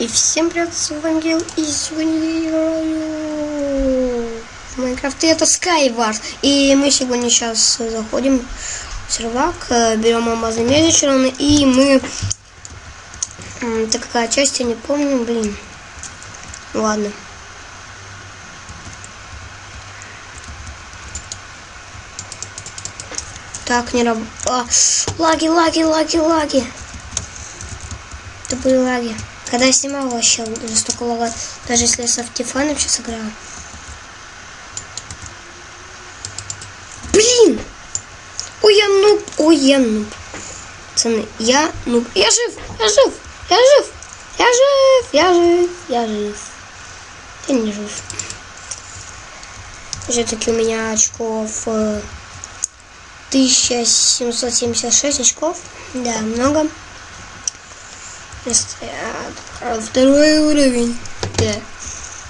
И всем привет, с вами Гил, и сегодня я играю в Майнкрафт, и это Skyward. И мы сегодня сейчас заходим в сервак, э, берем алмазный меч и мы... Это какая часть, я не помню, блин. Ладно. Так, не работает. А, лаги, лаги, лаги, лаги. Это были лаги. Когда я снимал вообще лагать. Даже если я с Автифаном сейчас играю. Блин! Ой, я нуб. Ой, я нуб. Пацаны, я нуб. Я жив, я жив, я жив. Я жив, я жив, я жив. Я не жив. Все-таки у меня очков 1776 э, очков. Да, много. Второй уровень. Да.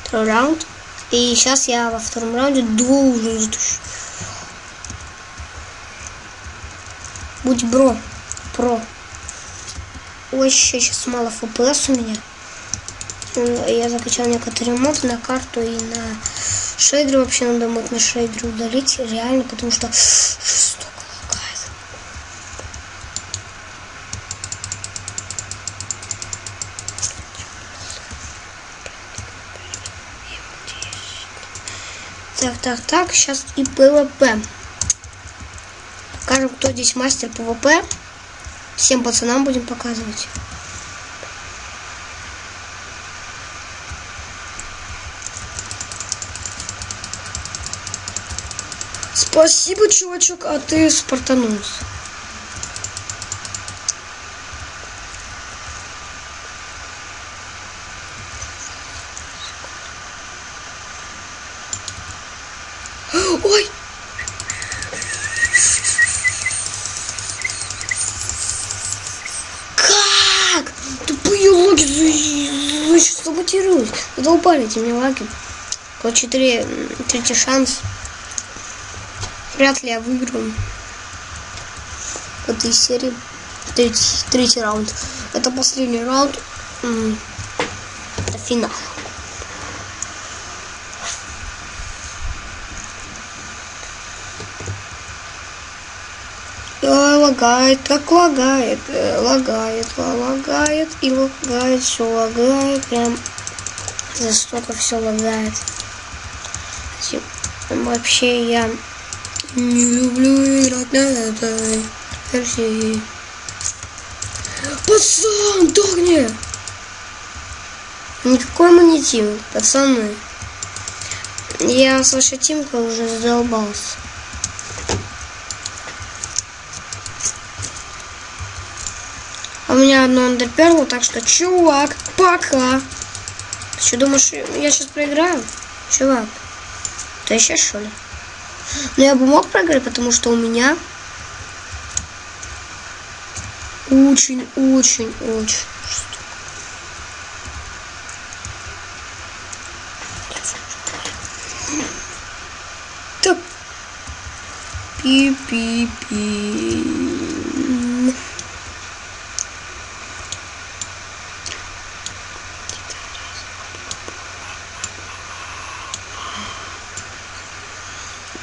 Второй раунд. И сейчас я во втором раунде должен затушить. Будь бро. Про. Ой, сейчас мало FPS у меня. Я закачал некоторые моды на карту и на шейдер. Вообще надо мод на шейдер удалить. Реально, потому что Так, так, так, сейчас и PvP. Покажем, кто здесь мастер PvP. Всем пацанам будем показывать. Спасибо, чувачок, а ты спартанулся. Ой! Как? Тупые логи саботируют. Задолбали эти мне лаги. Вот четыре, третий шанс. Вряд ли я выиграю в этой серии. Третий, третий раунд. Это последний раунд. Это финал. Лагает, как лагает, э, лагает, лагает и лагает, все лагает, прям за столько все лагает. Вообще я не люблю играть на этой версии. Пацан, догни! Никакой монетин, пацаны. Я с вашей тимкой уже задолбался. А у меня одно андерперло, так что, чувак, пока. Ты что, думаешь, я сейчас проиграю? Чувак, ты еще что ли? Но я бы мог проиграть, потому что у меня очень, очень, очень Так. Пи-пи-пи.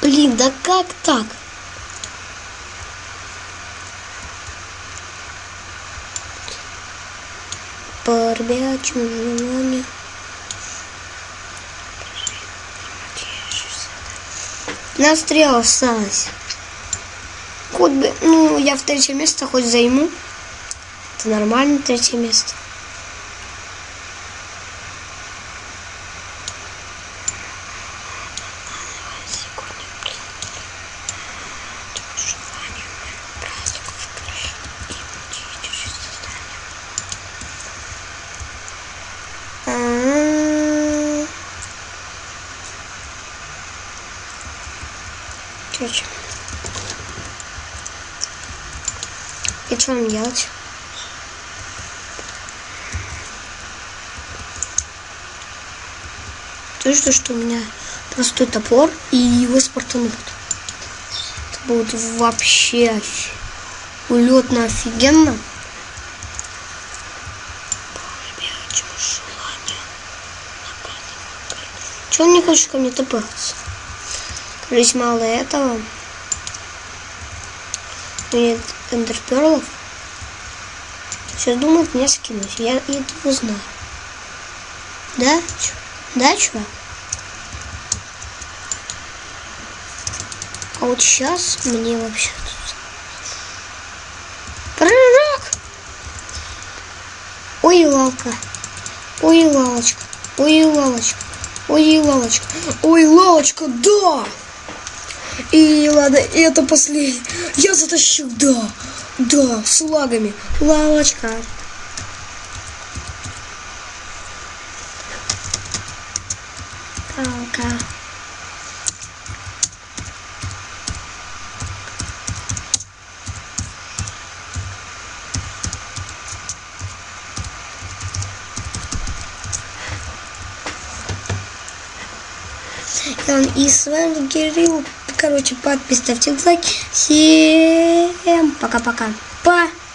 Блин, да как так? По ребячему желанию. На стрел осталось. Хоть бы, ну, я в третье место хоть займу. Это нормально третье место. Короче. И что нам делать? То, что, что у меня простой топор и его спортанут? Это будет вообще улетно офигенно. Чего он не хочет ко мне добраться? Кажись, мало этого. Нет эндерперлов. Сейчас думают меня скинуть. Я этого знаю. Да? Да, чувак? А вот сейчас мне вообще. Прыжок! Ой, лалка. Ой, лалочка. Ой, лалочка. Ой, лалочка. Ой, лалочка, да! И ладно, это последний. Я затащил, да. Да, с лагами. Лавочка. Палка. С вами Кирилл. Короче, подписывайте ставьте лайк. Всем пока-пока. Пока. -пока. Па.